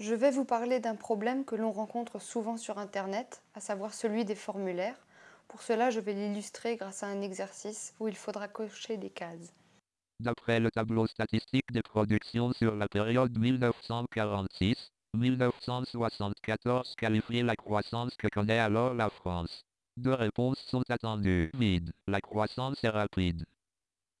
Je vais vous parler d'un problème que l'on rencontre souvent sur Internet, à savoir celui des formulaires. Pour cela, je vais l'illustrer grâce à un exercice où il faudra cocher des cases. D'après le tableau statistique des productions sur la période 1946-1974 qualifier la croissance que connaît alors la France. Deux réponses sont attendues. Vide. La croissance est rapide.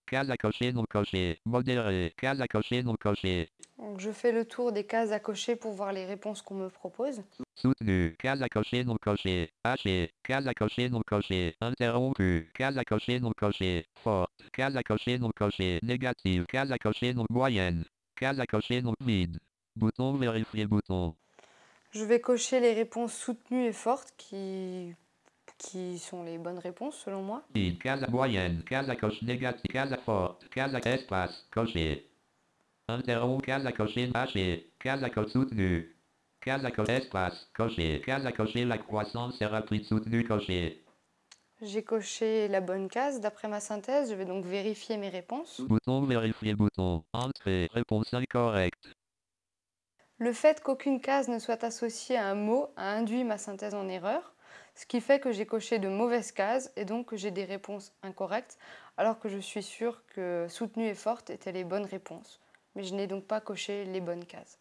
Case à cocher non coché. Modéré. Case à cocher non coché. Donc, je fais le tour des cases à cocher pour voir les réponses qu'on me propose. Soutenu. Case à cocher non coché. Haché. Case à cocher non coché. Interrompu. Case à cocher non coché. Forte. Case à cocher non coché. Négative. Case à cocher non moyenne. Case à cocher non vide. Bouton vérifier bouton. Je vais cocher les réponses soutenues et fortes qui, qui sont les bonnes réponses selon moi. Vide. Case à moyenne. Case à coche négative. Case à forte. Case à espace. Coché. Interrompu. Case à cocher haché. Case à coche soutenu. Case à cocher espace. Coché. Case à cocher la croissance est rapide soutenu coché. J'ai coché la bonne case d'après ma synthèse. Je vais donc vérifier mes réponses. Bouton vérifier bouton. Entrée. Réponse incorrecte. Le fait qu'aucune case ne soit associée à un mot a induit ma synthèse en erreur, ce qui fait que j'ai coché de mauvaises cases et donc que j'ai des réponses incorrectes, alors que je suis sûre que soutenue et forte étaient les bonnes réponses. Mais je n'ai donc pas coché les bonnes cases.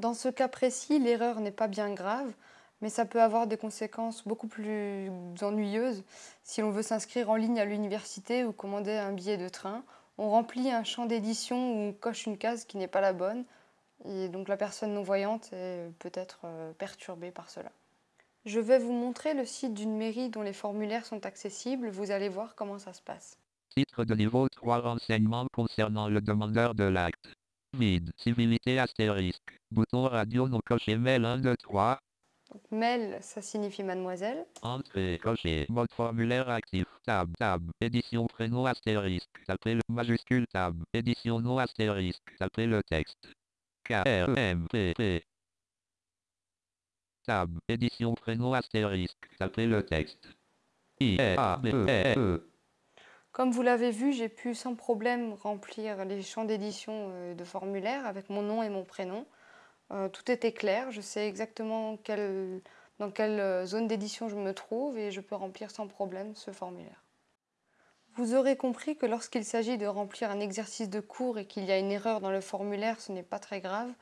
Dans ce cas précis, l'erreur n'est pas bien grave, mais ça peut avoir des conséquences beaucoup plus ennuyeuses si l'on veut s'inscrire en ligne à l'université ou commander un billet de train. On remplit un champ d'édition où on coche une case qui n'est pas la bonne, et donc la personne non-voyante est peut-être euh, perturbée par cela. Je vais vous montrer le site d'une mairie dont les formulaires sont accessibles. Vous allez voir comment ça se passe. Titre de niveau 3 renseignements concernant le demandeur de l'acte. Vide. Civilité astérisque. Bouton radio non coché mail 1 2 3. Donc, mail, ça signifie mademoiselle. Entrée coché. Mode formulaire actif. Tab. Tab. Édition prénom astérisque. Tapez le majuscule tab. Édition non astérisque. Tapez le texte. K R M P P. Tab. Édition prénom astérisque. Tapez le texte. I A B E E. Comme vous l'avez vu, j'ai pu sans problème remplir les champs d'édition euh, de formulaire avec mon nom et mon prénom. Euh, tout était clair, je sais exactement dans quelle euh, zone d'édition je me trouve et je peux remplir sans problème ce formulaire. Vous aurez compris que lorsqu'il s'agit de remplir un exercice de cours et qu'il y a une erreur dans le formulaire, ce n'est pas très grave,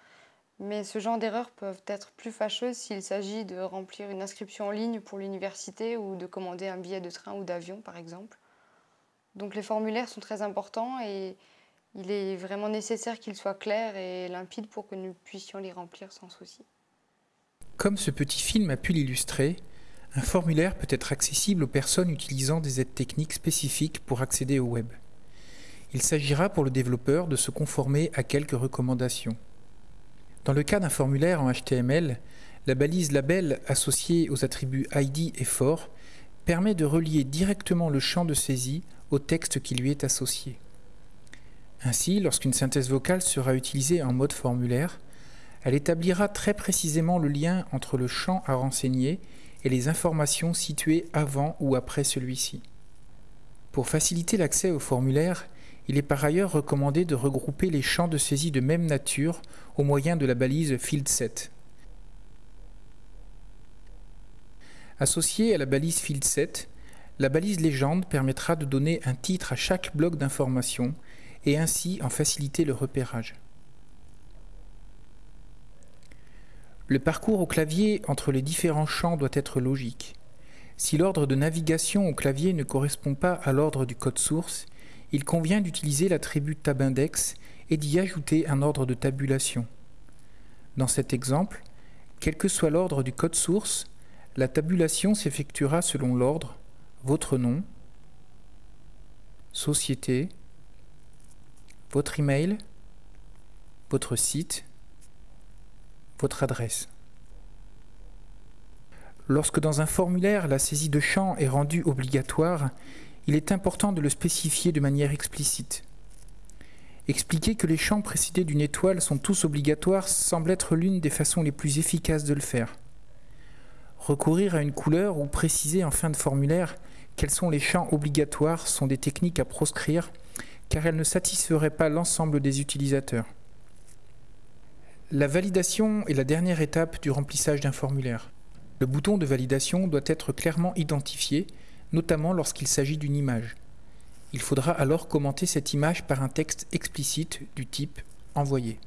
mais ce genre d'erreurs peuvent être plus fâcheuses s'il s'agit de remplir une inscription en ligne pour l'université ou de commander un billet de train ou d'avion par exemple. Donc les formulaires sont très importants et il est vraiment nécessaire qu'ils soient clairs et limpides pour que nous puissions les remplir sans souci. Comme ce petit film a pu l'illustrer, un formulaire peut être accessible aux personnes utilisant des aides techniques spécifiques pour accéder au web. Il s'agira pour le développeur de se conformer à quelques recommandations. Dans le cas d'un formulaire en HTML, la balise label associée aux attributs ID et for permet de relier directement le champ de saisie au texte qui lui est associé. Ainsi, lorsqu'une synthèse vocale sera utilisée en mode formulaire, elle établira très précisément le lien entre le champ à renseigner et les informations situées avant ou après celui-ci. Pour faciliter l'accès au formulaire, il est par ailleurs recommandé de regrouper les champs de saisie de même nature au moyen de la balise FieldSet. Associée à la balise FieldSet, la balise légende permettra de donner un titre à chaque bloc d'information et ainsi en faciliter le repérage. Le parcours au clavier entre les différents champs doit être logique. Si l'ordre de navigation au clavier ne correspond pas à l'ordre du code source, il convient d'utiliser l'attribut tabindex et d'y ajouter un ordre de tabulation. Dans cet exemple, quel que soit l'ordre du code source, la tabulation s'effectuera selon l'ordre votre nom, société, votre email, votre site, votre adresse. Lorsque dans un formulaire la saisie de champ est rendue obligatoire, il est important de le spécifier de manière explicite. Expliquer que les champs précédés d'une étoile sont tous obligatoires semble être l'une des façons les plus efficaces de le faire. Recourir à une couleur ou préciser en fin de formulaire quels sont les champs obligatoires sont des techniques à proscrire car elles ne satisferaient pas l'ensemble des utilisateurs. La validation est la dernière étape du remplissage d'un formulaire. Le bouton de validation doit être clairement identifié, notamment lorsqu'il s'agit d'une image. Il faudra alors commenter cette image par un texte explicite du type Envoyer.